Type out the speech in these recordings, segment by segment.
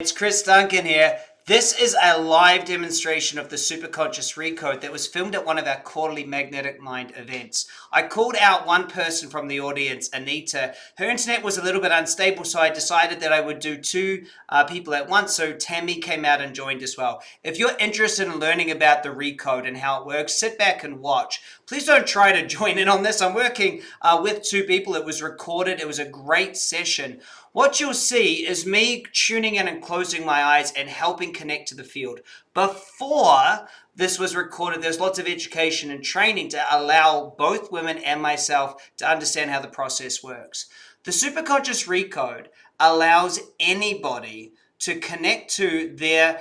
It's Chris Duncan here. This is a live demonstration of the Superconscious Recode that was filmed at one of our quarterly Magnetic Mind events. I called out one person from the audience, Anita. Her internet was a little bit unstable, so I decided that I would do two uh, people at once. So Tammy came out and joined as well. If you're interested in learning about the Recode and how it works, sit back and watch. Please don't try to join in on this. I'm working uh, with two people. It was recorded. It was a great session. What you'll see is me tuning in and closing my eyes and helping connect to the field. Before this was recorded, there's lots of education and training to allow both women and myself to understand how the process works. The Superconscious Recode allows anybody to connect to their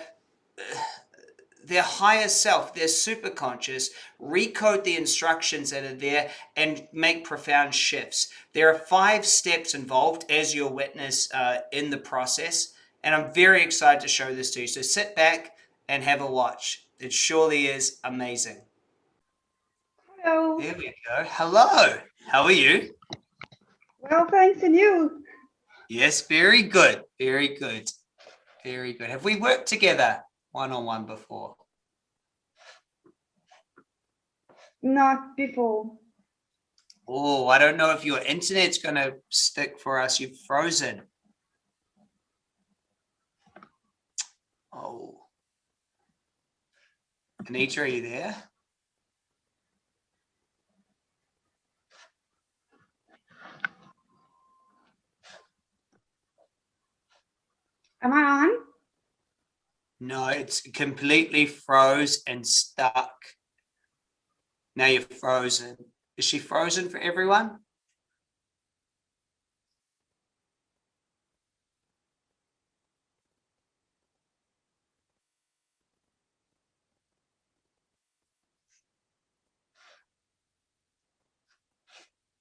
their higher self, their superconscious, recode the instructions that are there and make profound shifts. There are five steps involved as your witness uh, in the process. And I'm very excited to show this to you. So sit back and have a watch. It surely is amazing. Hello. There we go. Hello. How are you? Well, thanks, and you? Yes, very good. Very good. Very good. Have we worked together one-on-one -on -one before? Not before. Oh, I don't know if your internet's going to stick for us. You've frozen. Oh. Anita, are you there? Am I on? No, it's completely froze and stuck. Now you're frozen. Is she frozen for everyone?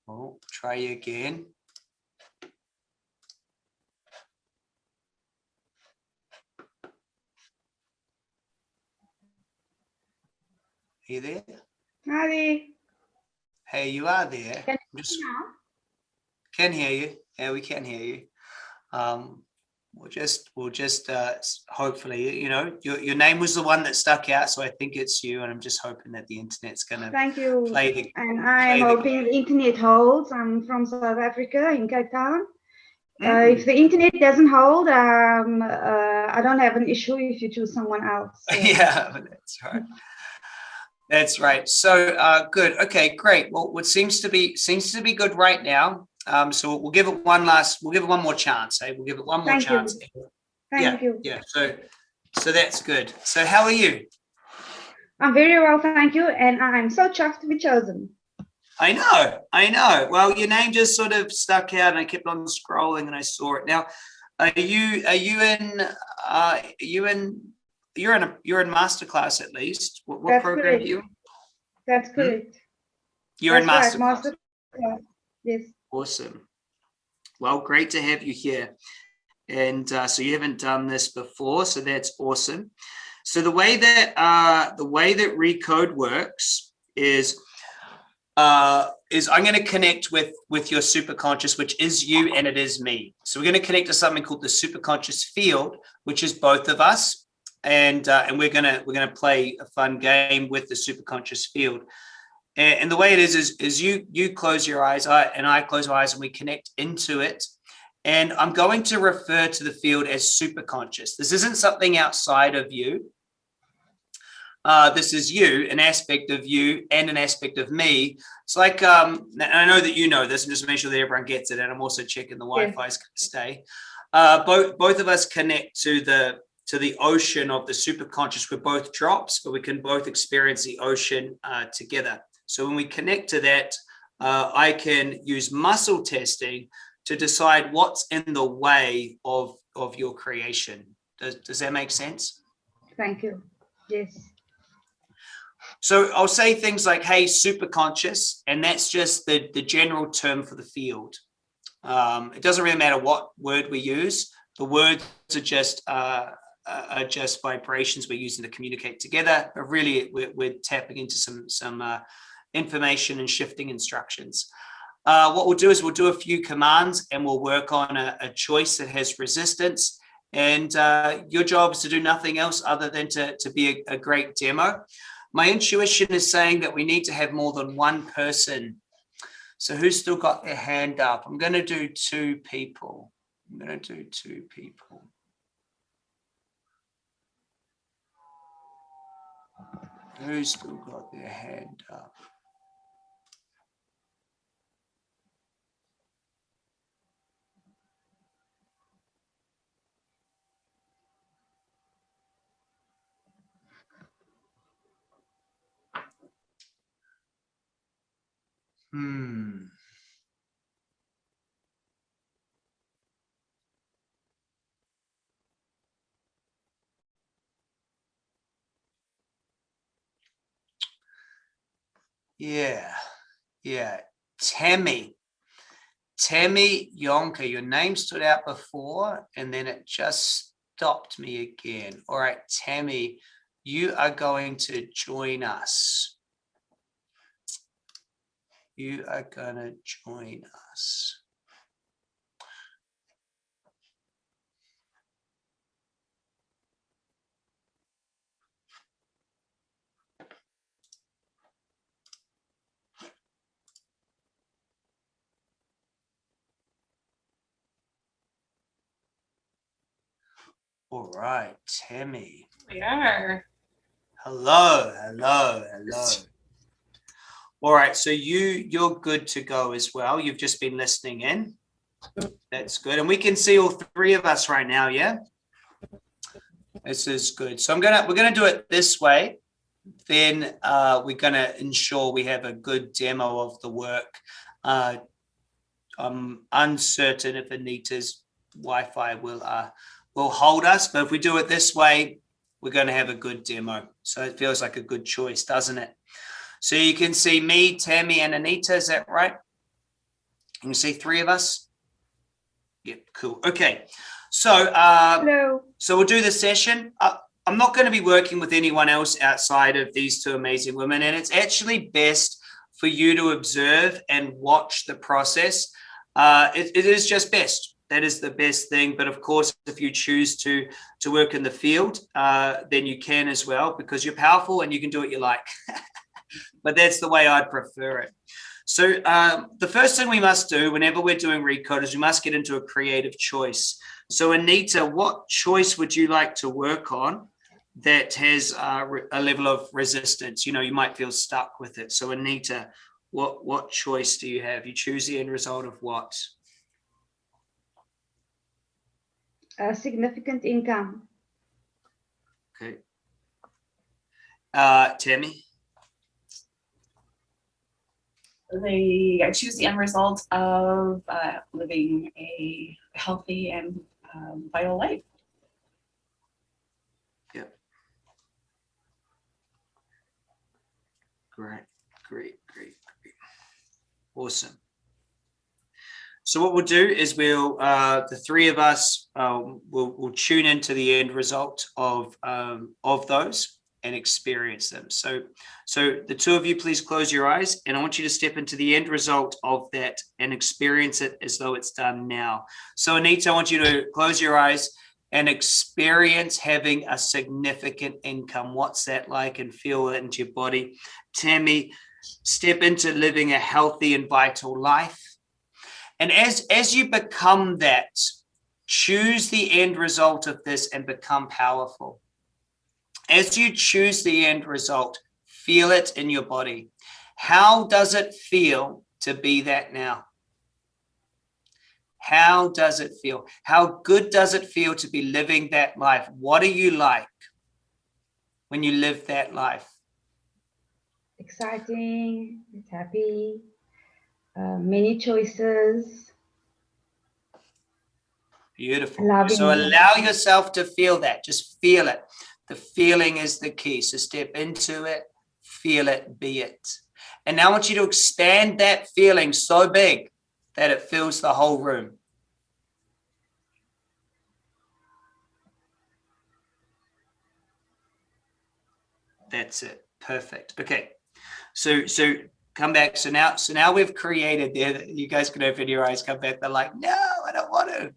Oh, try again. Are you there? Hi. Hey, you are there. Can you Just, now? can hear you. Yeah, we can hear you. Um, we'll just, we'll just, uh, hopefully, you know, your, your name was the one that stuck out. So I think it's you. And I'm just hoping that the internet's going to Thank you. play the, and I'm the hoping the internet holds. I'm from South Africa in Cape Town. Uh, Mm. if the internet doesn't hold, um, uh, I don't have an issue if you choose someone else. so. yeah, that's right. That's right. So uh, good. Okay, great. Well, what seems to be seems to be good right now. Um, so we'll give it one last. We'll give it one more chance. Eh? We'll give it one more Thank you. chance. Thank yeah, you. yeah. So, so that's good. So how are you? I'm very well, thank you. And I'm so chuffed to be chosen. I know, I know. Well, your name just sort of stuck out, and I kept on scrolling, and I saw it. Now, are you are you in? Uh, are you in? You're in a you're in masterclass at least. What, what That's program correct. are you? That's correct. You're in masterclass. right, masterclass. Yes. Awesome. Well, great to have you here. And uh, so you haven't done this before, so that's awesome. So the way that uh, the way that Recode works is uh, is I'm going to connect with with your superconscious, which is you and it is me. So we're going to connect to something called the superconscious field, which is both of us, and uh, and we're gonna we're gonna play a fun game with the superconscious field. And, and the way it is is is you you close your eyes, I and I close my eyes, and we connect into it. And I'm going to refer to the field as superconscious. This isn't something outside of you. Uh, this is you, an aspect of you and an aspect of me. It's like, um, and I know that you know this, and just make sure that everyone gets it. And I'm also checking the Wi-Fi is going to stay. Uh, both both of us connect to the to the ocean of the superconscious. We're both drops, but we can both experience the ocean uh, together. So when we connect to that, uh, I can use muscle testing to decide what's in the way of of your creation. Does does that make sense? Thank you. Yes. So I'll say things like, hey, superconscious, and that's just the, the general term for the field. Um, it doesn't really matter what word we use. The words are just uh, are just vibrations we're using to communicate together. But really, we're, we're tapping into some some uh, information and shifting instructions. Uh, what we'll do is we'll do a few commands and we'll work on a, a choice that has resistance and uh, your job is to do nothing else other than to, to be a, a great demo. My intuition is saying that we need to have more than one person. So who's still got their hand up? I'm going to do two people. I'm going to do two people. Who's still got their hand up? Hmm. Yeah, yeah. Tammy. Tammy Yonka, your name stood out before and then it just stopped me again. All right, Tammy, you are going to join us. You are going to join us. All right, Tammy. We are. Hello, hello, hello. All right, so you you're good to go as well. You've just been listening in. That's good, and we can see all three of us right now. Yeah, this is good. So I'm gonna we're gonna do it this way. Then uh, we're gonna ensure we have a good demo of the work. Uh, I'm uncertain if Anita's Wi-Fi will uh, will hold us. But if we do it this way, we're going to have a good demo. So it feels like a good choice, doesn't it? So you can see me, Tammy, and Anita. Is that right? You can see three of us. Yep, cool. Okay. So, uh, Hello. so we'll do the session. Uh, I'm not going to be working with anyone else outside of these two amazing women. And it's actually best for you to observe and watch the process. Uh, it, it is just best that is the best thing. But of course, if you choose to to work in the field, uh, then you can as well because you're powerful and you can do what you like. but that's the way I'd prefer it. So um, the first thing we must do whenever we're doing recode is we must get into a creative choice. So Anita, what choice would you like to work on that has uh, a level of resistance? You know, you might feel stuck with it. So Anita, what what choice do you have? You choose the end result of what? A significant income. Okay. Uh, Tammy? They I choose the end result of uh, living a healthy and um, vital life. Yep. Great, great, great, great. Awesome. So what we'll do is we'll, uh, the three of us um, will will tune into the end result of, um, of those and experience them. So, so the two of you, please close your eyes and I want you to step into the end result of that and experience it as though it's done now. So Anita, I want you to close your eyes and experience having a significant income. What's that like and feel it into your body. Tammy, step into living a healthy and vital life. And as, as you become that, choose the end result of this and become powerful. As you choose the end result, feel it in your body. How does it feel to be that now? How does it feel? How good does it feel to be living that life? What are you like when you live that life? Exciting, happy, uh, many choices. Beautiful. Loving so allow yourself to feel that. Just feel it. The feeling is the key. So step into it, feel it, be it. And now I want you to expand that feeling so big that it fills the whole room. That's it. Perfect. Okay. So so come back. So now so now we've created there. You guys can open your eyes, come back. They're like, no, I don't want to.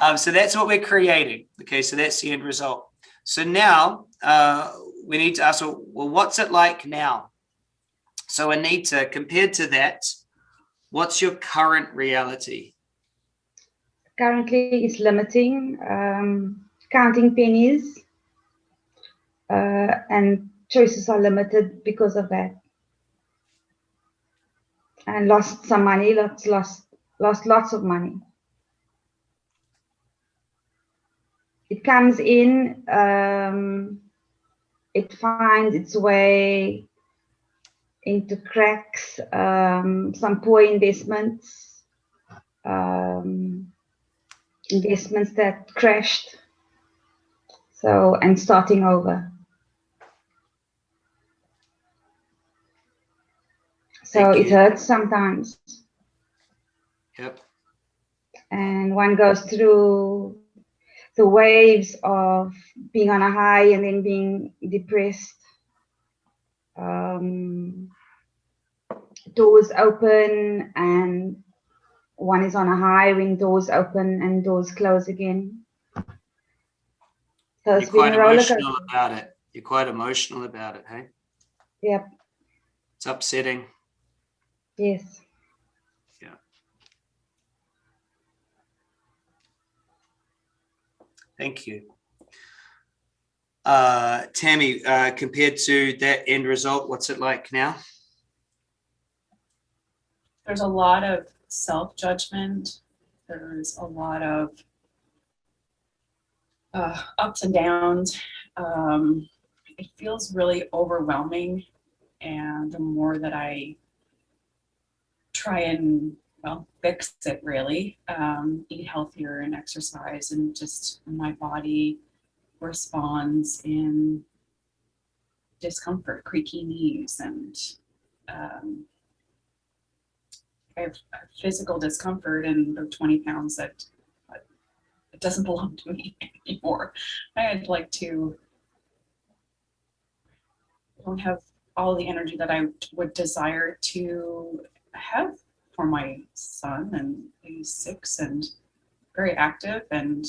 Um, so that's what we're creating. Okay, so that's the end result. So now uh, we need to ask, well, what's it like now? So Anita, compared to that, what's your current reality? Currently, it's limiting, um, counting pennies, uh, and choices are limited because of that. And lost some money, lost, lost, lost lots of money. It comes in, um, it finds its way into cracks, um, some poor investments, um, investments that crashed. So, and starting over. So Thank it you. hurts sometimes. Yep. And one goes through the waves of being on a high and then being depressed. Um, doors open and one is on a high when doors open and doors close again. So You're it's been quite emotional about it. You're quite emotional about it, hey? Yep. It's upsetting. Yes. Yeah. Thank you. Uh, Tammy, uh, compared to that end result, what's it like now? There's a lot of self-judgment. There's a lot of uh, ups and downs. Um, it feels really overwhelming. And the more that I try and, well, fix it really, um, eat healthier and exercise and just my body responds in discomfort, creaky knees and um, I have physical discomfort and the 20 pounds that it doesn't belong to me anymore. I'd like to don't have all the energy that I would desire to have for my son and he's six and very active and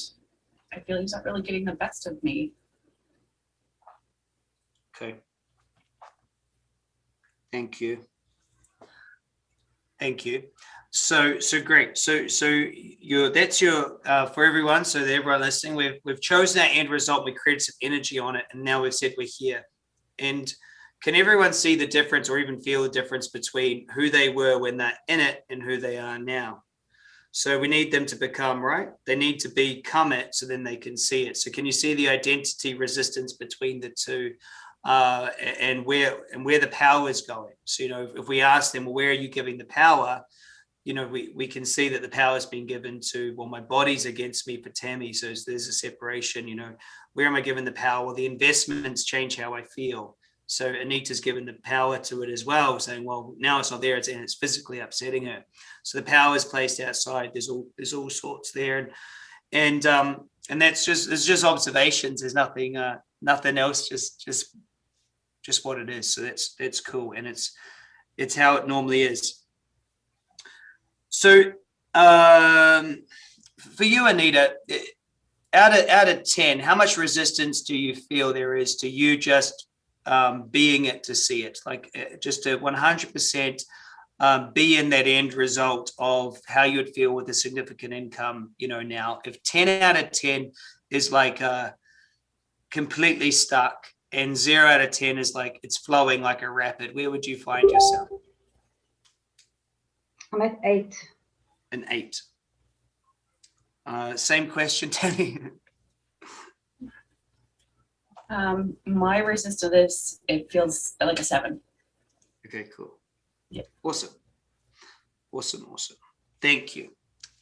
I feel he's not really getting the best of me. Okay. Thank you. Thank you. So, so great. So, so your that's your uh, for everyone. So, that everyone listening, we've we've chosen that end result. We created some energy on it, and now we've said we're here. And can everyone see the difference, or even feel the difference between who they were when they're in it and who they are now? So we need them to become right. They need to become it, so then they can see it. So can you see the identity resistance between the two? uh, and where and where the power is going. So you know, if, we ask them, well, where are you giving the power? You know, we we can see that the power has been given to well, my body's against me for Tammy, so there's a separation. You know, where am I giving the power? Well, the investments change how I feel. So Anita's given the power to it as well, saying, well, now it's not there, it's and it's physically upsetting her. So the power is placed outside. There's all there's all sorts there, and and um and that's just it's just observations. There's nothing uh nothing else. Just just just what it is. So that's that's cool, and it's it's how it normally is. So um, for you, Anita, out of out of ten, how much resistance do you feel there is to you just um, being it to see it, like eh, just a one hundred percent um, be in that end result of how you would feel with a significant income, you know, now if 10 out of 10 is like uh, completely stuck and zero out of 10 is like, it's flowing like a rapid, where would you find yourself? I'm at eight. An eight. Uh, same question, Tammy. Um, my resistance to this, it feels like a seven. Okay, cool. Yeah. Awesome. Awesome, awesome. Thank you.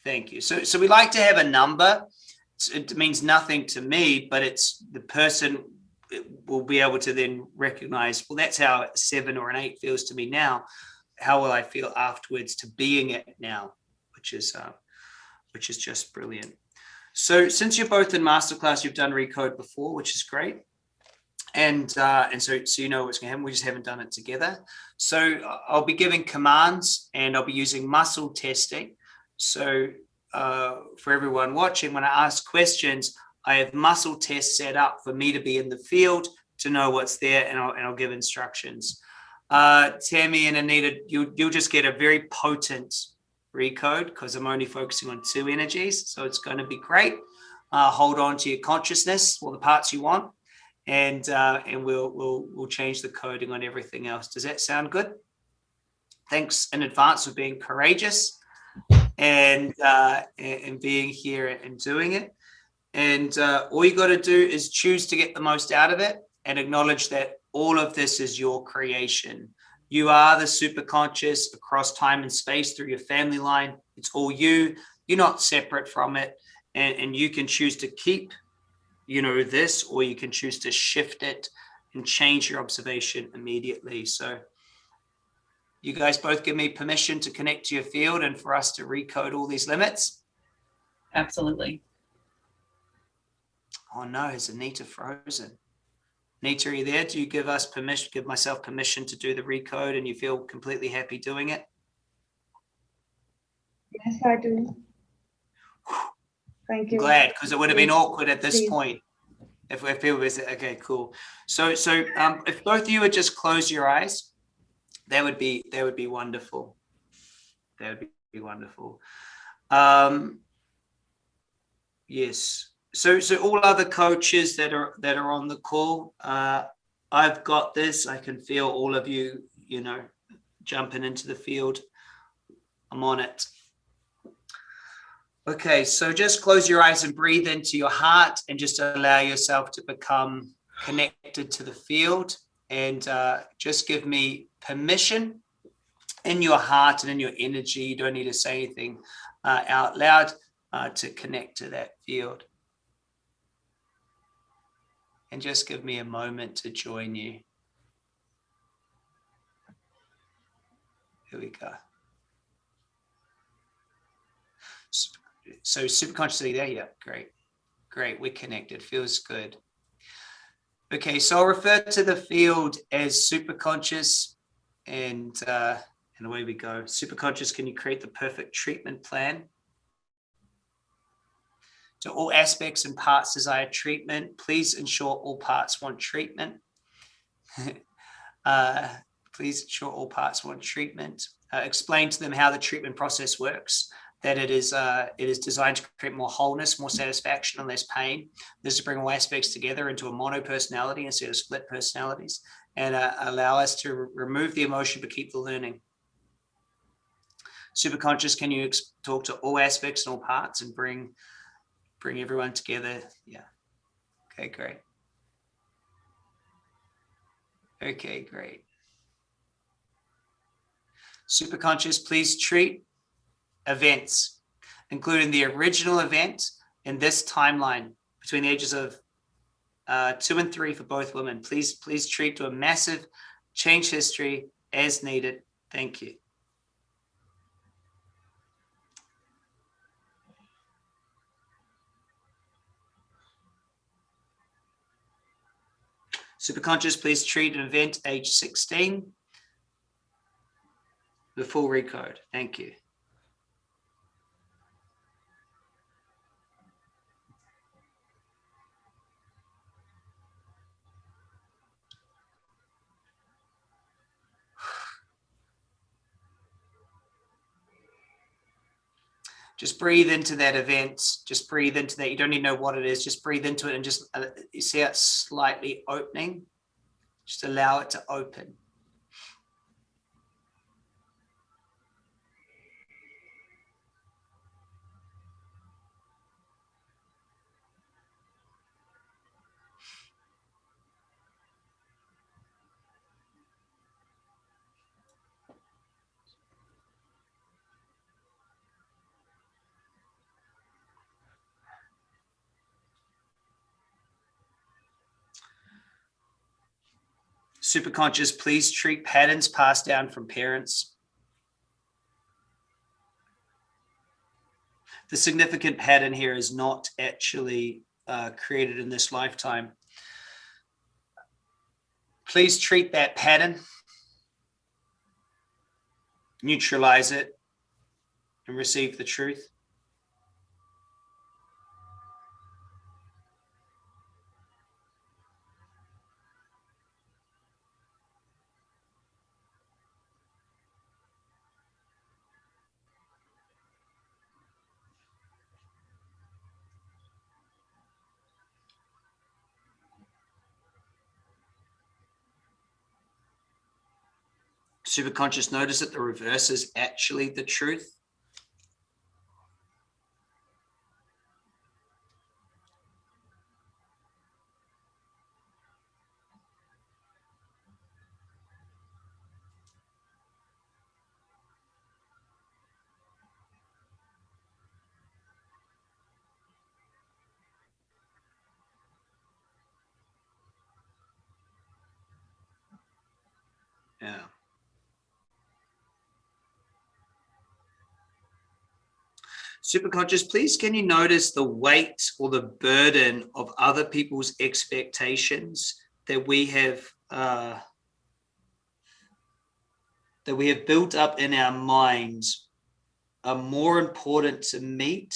Thank you. So, so we like to have a number. It means nothing to me, but it's the person will be able to then recognize, well, that's how a seven or an eight feels to me now. How will I feel afterwards to being it now, which is, uh, which is just brilliant. So since you're both in masterclass, you've done Recode before, which is great. And, uh, and so, so you know what's gonna happen. We just haven't done it together. So uh, I'll be giving commands and I'll be using muscle testing. So uh, for everyone watching, when I ask questions, I have muscle tests set up for me to be in the field to know what's there and I'll, and I'll give instructions. Uh, Tammy and Anita, you, you'll just get a very potent recode because I'm only focusing on two energies. So it's going to be great. Uh, hold on to your consciousness or the parts you want and uh, and we'll we'll we'll change the coding on everything else. Does that sound good? Thanks in advance for being courageous and uh, and being here and doing it. And uh, all you got to do is choose to get the most out of it and acknowledge that all of this is your creation. You are the super conscious across time and space through your family line. It's all you. You're not separate from it. And, and you can choose to keep you know, this, or you can choose to shift it and change your observation immediately. So you guys both give me permission to connect to your field and for us to recode all these limits. Absolutely. Oh no, is Anita frozen? Anita, are you there? Do you give us permission, give myself permission to do the recode and you feel completely happy doing it? Yes, I do. Thank you. Glad, because it would have been awkward at this please. point. If, if people was, okay, cool. So, so um, if both of you would just close your eyes, that would be, that would be wonderful. That would be wonderful. Um, yes. So, so all other coaches that are, that are on the call, uh, I've got this. I can feel all of you, you know, jumping into the field. I'm on it. Okay, so just close your eyes and breathe into your heart and just allow yourself to become connected to the field and uh, just give me permission in your heart and in your energy. You don't need to say anything uh, out loud uh, to connect to that field. And just give me a moment to join you. Here we go. So superconsciously there, yeah, great. Great, we're connected, feels good. Okay, so I'll refer to the field as superconscious and uh, and away we go. Superconscious, can you create the perfect treatment plan? To all aspects and parts desire treatment, please ensure all parts want treatment. uh, please ensure all parts want treatment. Uh, explain to them how the treatment process works that it is uh, it is designed to create more wholeness, more satisfaction, and less pain. This is to bring all aspects together into a mono personality instead of split personalities, and uh, allow us to remove the emotion but keep the learning. Superconscious, can you talk to all aspects and all parts and bring bring everyone together? Yeah. Okay, great. Okay, great. Superconscious, please treat events, including the original event in this timeline between the ages of uh, two and three for both women. Please, please treat to a massive change history as needed. Thank you. Superconscious, please treat an event age 16. The full recode. Thank you. Just breathe into that event just breathe into that you don't even know what it is just breathe into it and just uh, you see it slightly opening? Just allow it to open Superconscious, please treat patterns passed down from parents. The significant pattern here is not actually uh, created in this lifetime. Please treat that pattern, neutralize it, and receive the truth. Superconscious, notice that the reverse is actually the truth. Yeah. Superconscious, please can you notice the weight or the burden of other people's expectations that we have uh, that we have built up in our minds are more important to meet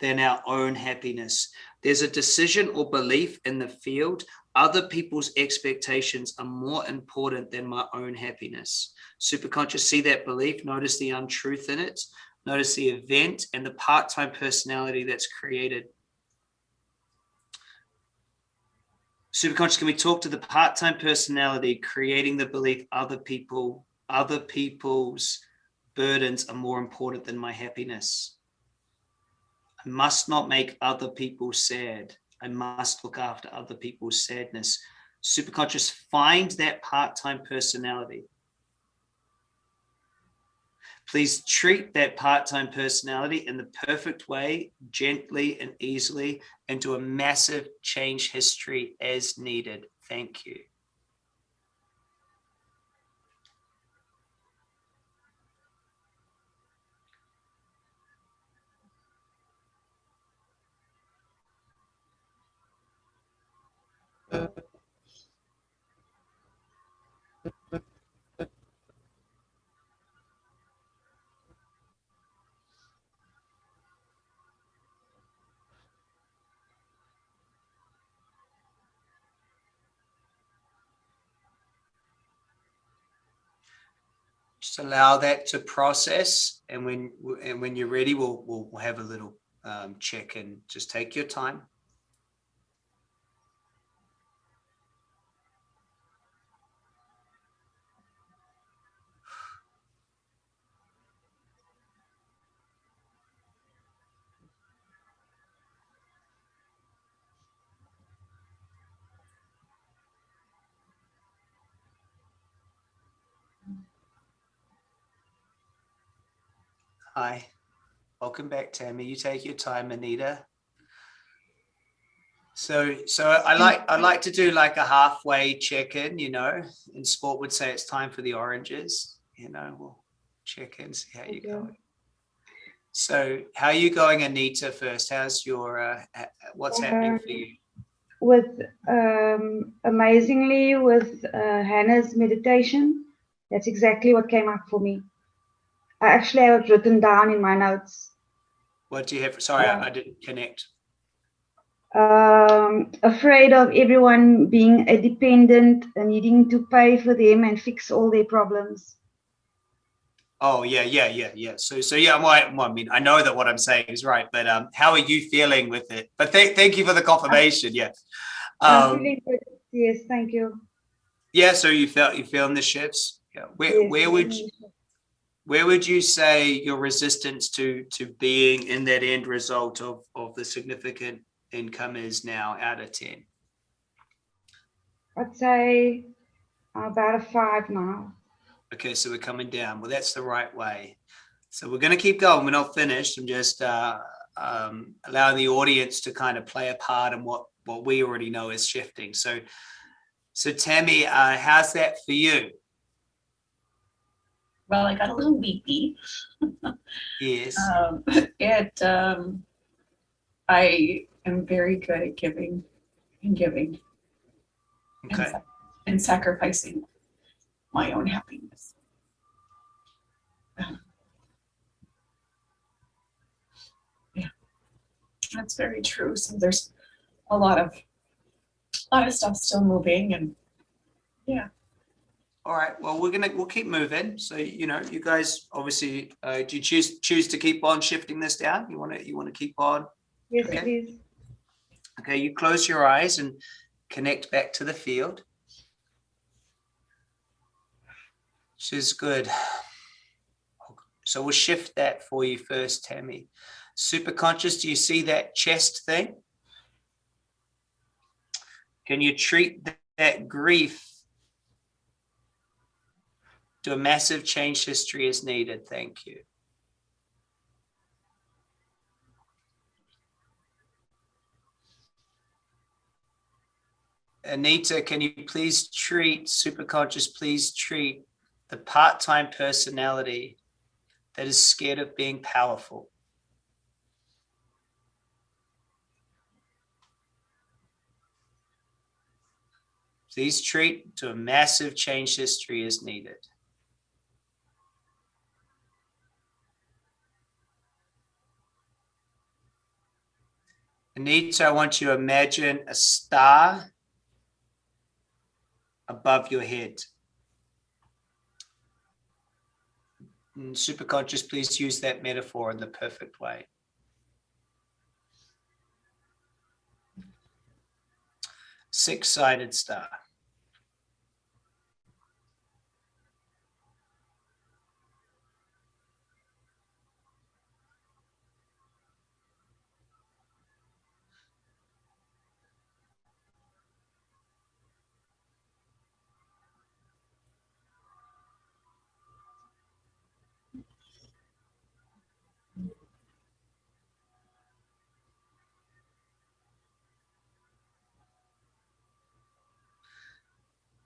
than our own happiness. There's a decision or belief in the field other people's expectations are more important than my own happiness. Superconscious, see that belief, notice the untruth in it, notice the event and the part-time personality that's created. Superconscious, can we talk to the part-time personality creating the belief other people, other people's burdens are more important than my happiness? I must not make other people sad. I must look after other people's sadness. Superconscious, find that part-time personality. Please treat that part-time personality in the perfect way, gently and easily, and do a massive change history as needed. Thank you. Uh, Just allow that to process, and when and when you're ready, we'll we'll, have a little um, check and Just take your time. Hi, welcome back, Tammy. You take your time, Anita. So, so I like I like to do like a halfway check-in. You know, in sport would say it's time for the oranges. You know, we'll check in, see how you're going. So, how are you going, Anita? First, how's your uh, ha- what's happening for you? With um, amazingly with uh, Hannah's meditation, that's exactly what came up for me. I actually have it written down in my notes. What do you have? Sorry, Uh, I, I didn't connect. um, afraid of everyone being a dependent and needing to pay for them and fix all their problems. Oh yeah, yeah, yeah, yeah. So, so yeah. I, well, I mean, I know that what I'm saying is right, but um, how are you feeling with it? But thank, thank you for the confirmation. Yeah. Um. Yes, thank you. yeah. So you felt you feeling the shifts. Yeah. Where Yes, where would you, where would you say your resistance to to being in that end result of of the significant income is now out of ten? I'd say about a five now. Okay, so we're coming down. Well, that's the right way. So we're going to keep going. We're not finished. I'm just uh, um, allowing the audience to kind of play a part in what what we already know is shifting. So, so Tammy, uh, how's that for you? Well, I got a little weepy. Yes. Um, it, um, I am very good at giving and giving and, Okay. sa- and sacrificing my own happiness. Yeah, that's very true. So there's a lot of, a lot of stuff still moving and All right. Well, we're gonna we'll keep moving. So you know, you guys obviously, uh, do you choose choose to keep on shifting this down? You want to you want to keep on? Yes, Okay. please. Okay. You close your eyes and connect back to the field. Which is good. So we'll shift that for you first, Tammy. Super conscious, do you see that chest thing? Can you treat that grief to a massive change history is needed? Thank you. Anita, can you please treat, superconscious, please treat the part-time personality that is scared of being powerful. Please treat to a massive change history as needed. Anita, I want you to imagine a star above your head. And superconscious, please use that metaphor in the perfect way. Six-sided star.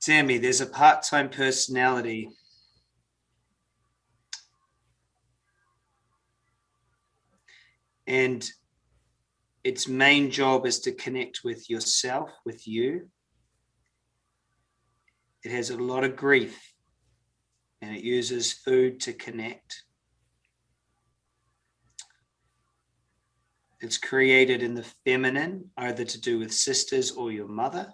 Tammy, there's a part-time personality. And its main job is to connect with yourself, with you. It has a lot of grief and it uses food to connect. It's created in the feminine, either to do with sisters or your mother.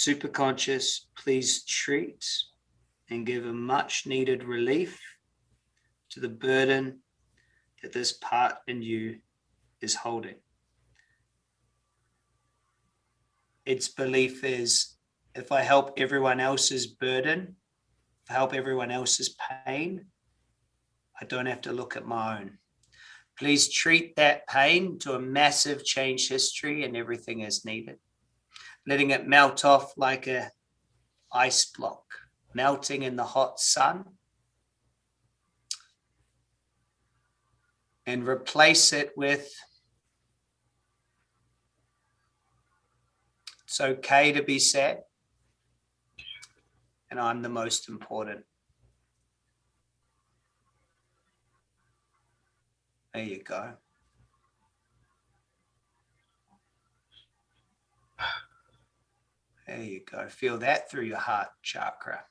Super conscious, please treat and give a much needed relief to the burden that this part in you is holding. Its belief is if I help everyone else's burden, if I help everyone else's pain, I don't have to look at my own. Please treat that pain to a massive change history and everything is needed letting it melt off like a ice block, melting in the hot sun. And replace it with, it's okay to be sad. And I'm the most important. There you go. There you go. Feel that through your heart chakra.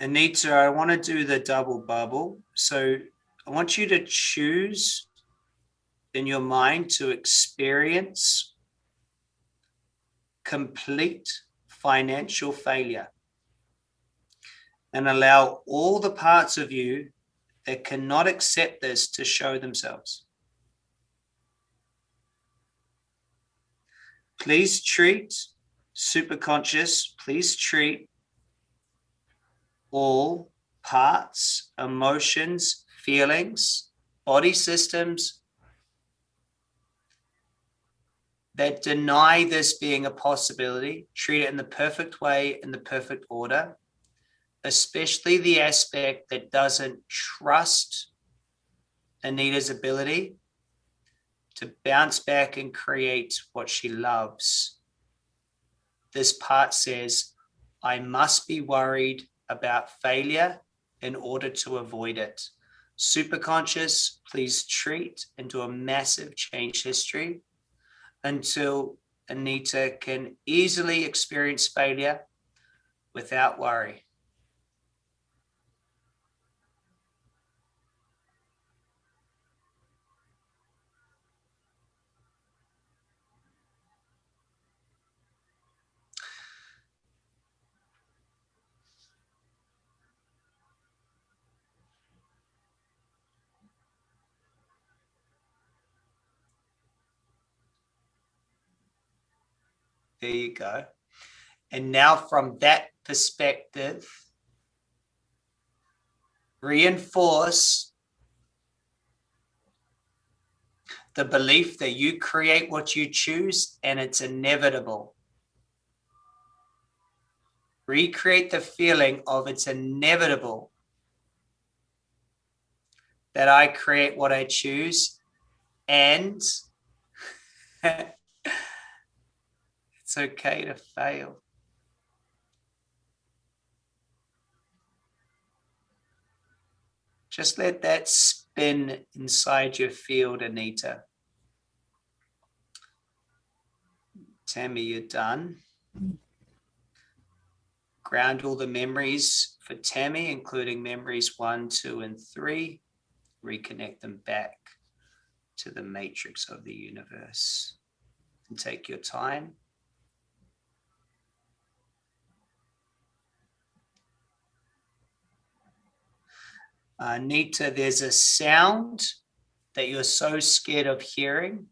Anita, I want to do the double bubble. So I want you to choose in your mind to experience complete financial failure and allow all the parts of you that cannot accept this to show themselves. Please treat superconscious, please treat all parts, emotions, feelings, body systems that deny this being a possibility, treat it in the perfect way, in the perfect order, especially the aspect that doesn't trust Anita's ability to bounce back and create what she loves. This part says, I must be worried about failure in order to avoid it. Superconscious, please treat into a massive change history until Anita can easily experience failure without worry. There you go. And now from that perspective, reinforce the belief that you create what you choose and it's inevitable. Recreate the feeling of it's inevitable that I create what I choose and it's okay to fail. Just let that spin inside your field, Anita. Tammy, you're done. Ground all the memories for Tammy, including memories one, two, and three. Reconnect them back to the matrix of the universe. And take your time. Uh, Anita, there's a sound that you're so scared of hearing,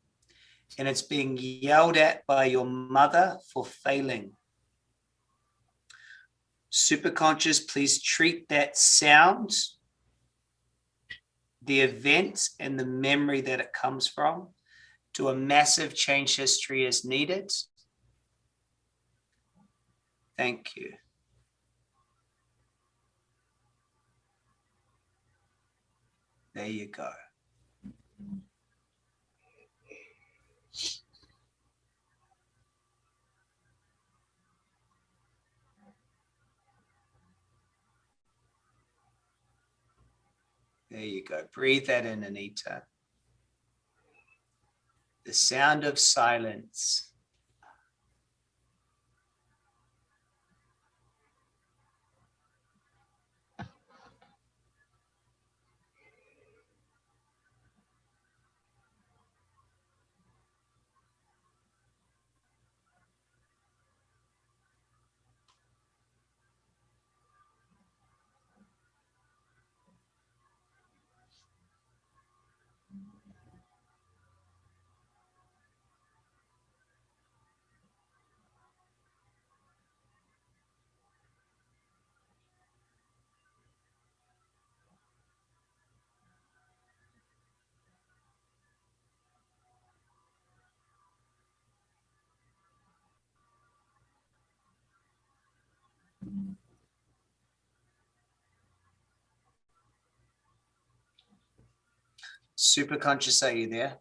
and it's being yelled at by your mother for failing. Superconscious, please treat that sound, the event and the memory that it comes from, to a massive change history as needed. Thank you. There you go. There you go. Breathe that in, Anita. The sound of silence. Super conscious, are you there?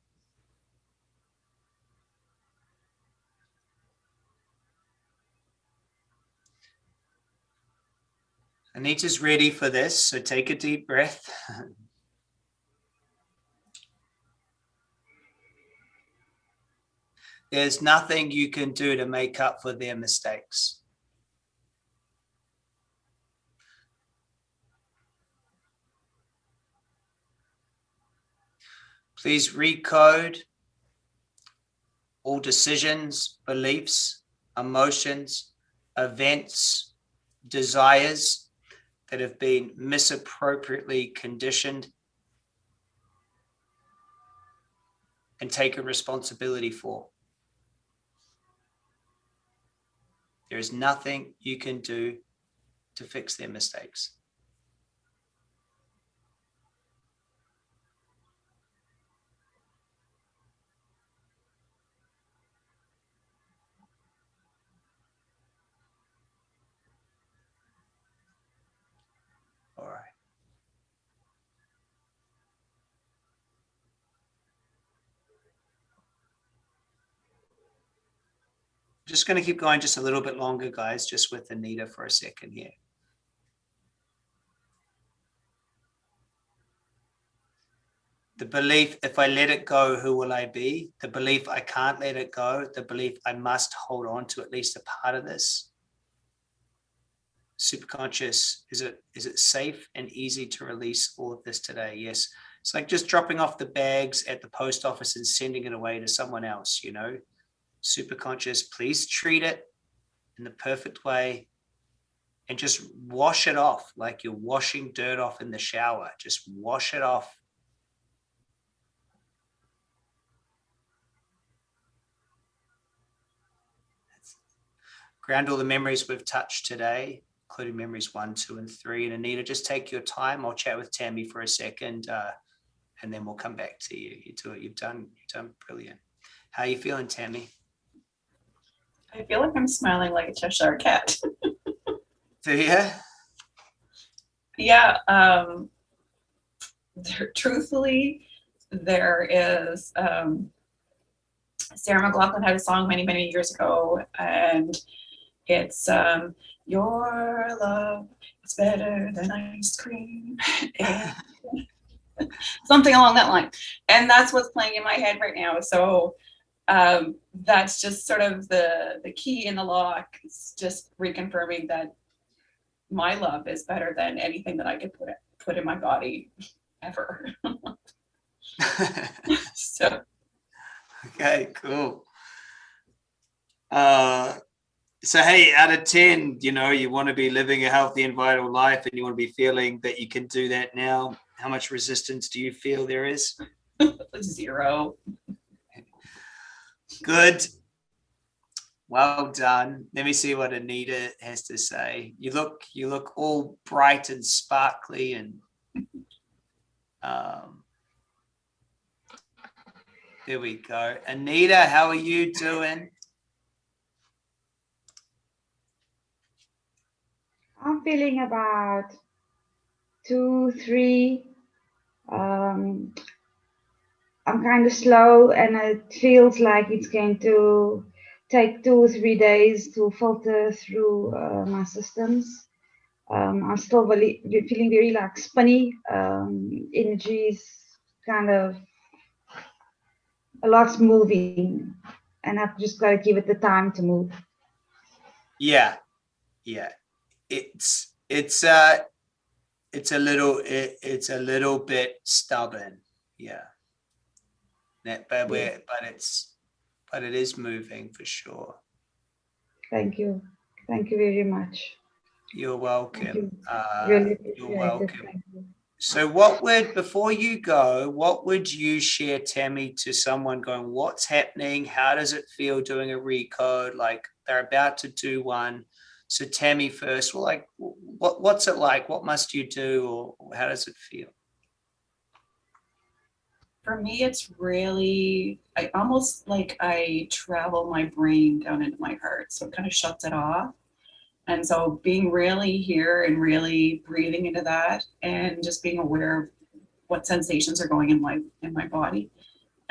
Anita's ready for this, so take a deep breath. There's nothing you can do to make up for their mistakes. Please recode all decisions, beliefs, emotions, events, desires that have been misappropriately conditioned and taken responsibility for. There is nothing you can do to fix their mistakes. All right. Just going to keep going just a little bit longer, guys, just with Anita for a second here. The belief, if I let it go, who will I be? The belief I can't let it go. The belief I must hold on to at least a part of this. Superconscious, is it is it safe and easy to release all of this today? Yes. It's like just dropping off the bags at the post office and sending it away to someone else, you know? Super conscious, please treat it in the perfect way and just wash it off like you're washing dirt off in the shower. Just wash it off. ground all the memories we've touched today, including memories one, two, and three. And Anita, just take your time. I'll chat with Tammy for a second, uh, and then we'll come back to you. You do it. You've done. You've done brilliant. How are you feeling, Tammy? I feel like I'm smiling like a Cheshire cat. Do you? yeah. Um, there, truthfully, there is um, Sarah McLachlan had a song many, many years ago, and it's um, Your love is better than ice cream. Something along that line. And that's what's playing in my head right now. So um, that's just sort of the, the key in the lock. It's just reconfirming that my love is better than anything that I could put, put in my body ever. so okay, cool. Uh, so hey, out of 10, you know, you want to be living a healthy and vital life and you want to be feeling that you can do that now. How much resistance do you feel there is? zero. Good. Well done. Let me see what Anita has to say. You look, you look all bright and sparkly and um, there we go. Anita, how are you doing? I'm feeling about two, three. Um, I'm kind of slow and it feels like it's going to take two or three days to filter through uh, my systems. Um, I'm still really feeling very like spinny. Um, energy is kind of a lot's moving and I've just got to give it the time to move. Yeah. Yeah. It's, it's, uh, it's a little, it, it's a little bit stubborn. Yeah. That, but we're, but it's, but it is moving for sure. Thank you. Thank you very much. You're welcome. You. Uh, really you're welcome. You. So what would, before you go, what would you share, Tammy, to someone going, what's happening? How does it feel doing a recode? Like they're about to do one. So Tammy first, well, like, what, what's it like? What must you do? Or how does it feel? For me, it's really, I almost like I travel my brain down into my heart. So it kind of shuts it off. And so being really here and really breathing into that and just being aware of what sensations are going in my in my body.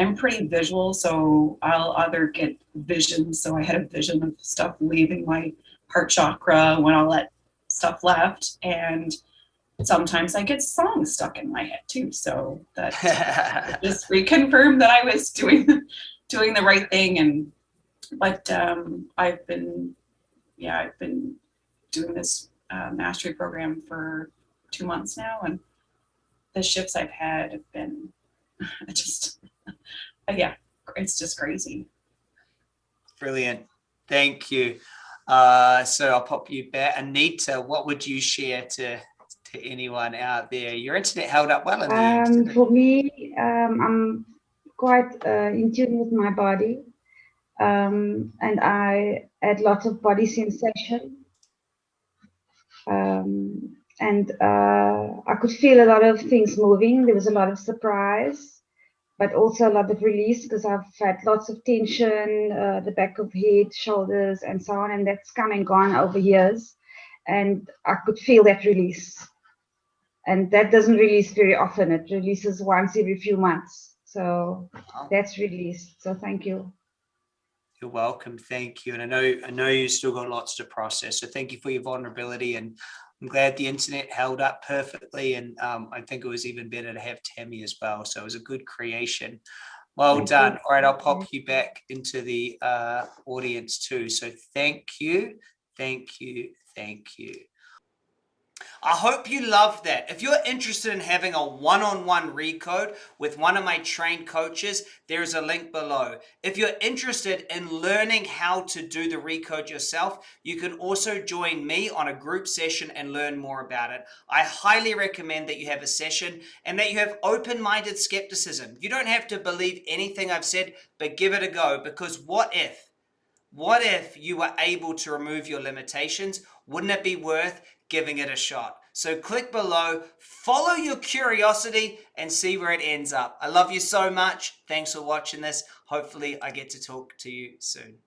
I'm pretty visual, so I'll either get visions. So I had a vision of stuff leaving my heart chakra when all that stuff left. And sometimes I get songs stuck in my head too. So that just reconfirmed that I was doing doing the right thing. And but um, I've been yeah, I've been doing this uh, mastery program for two months now, and the shifts I've had have been just yeah, it's just crazy. Brilliant. Thank you. Uh, so I'll pop you back. Anita, what would you share to, to anyone out there? Your internet held up well in the. Um, for me, um, I'm quite uh, in tune with my body, um, and I had lots of body sensation, um, and uh, I could feel a lot of things moving. There was a lot of surprise, but also a lot of release because I've had lots of tension, uh, the back of head, shoulders, and so on, and that's come and gone over years, and I could feel that release and that doesn't release very often. It releases once every few months. So that's released. So thank you. You're welcome. Thank you. And I know I know you've still got lots to process. So thank you for your vulnerability. And I'm glad the internet held up perfectly. And um, I think it was even better to have Tammy as well. So it was a good creation. Well Thank you. done. All right, I'll pop you back into the uh, audience too. So thank you, thank you, thank you. I hope you love that. If you're interested in having a one-on-one recode with one of my trained coaches, there's a link below. If you're interested in learning how to do the recode yourself, you can also join me on a group session and learn more about it. I highly recommend that you have a session and that you have open-minded skepticism. You don't have to believe anything I've said, but give it a go because what if? What if you were able to remove your limitations? Wouldn't it be worth giving it a shot? So click below, follow your curiosity and see where it ends up. I love you so much. Thanks for watching this. Hopefully I get to talk to you soon.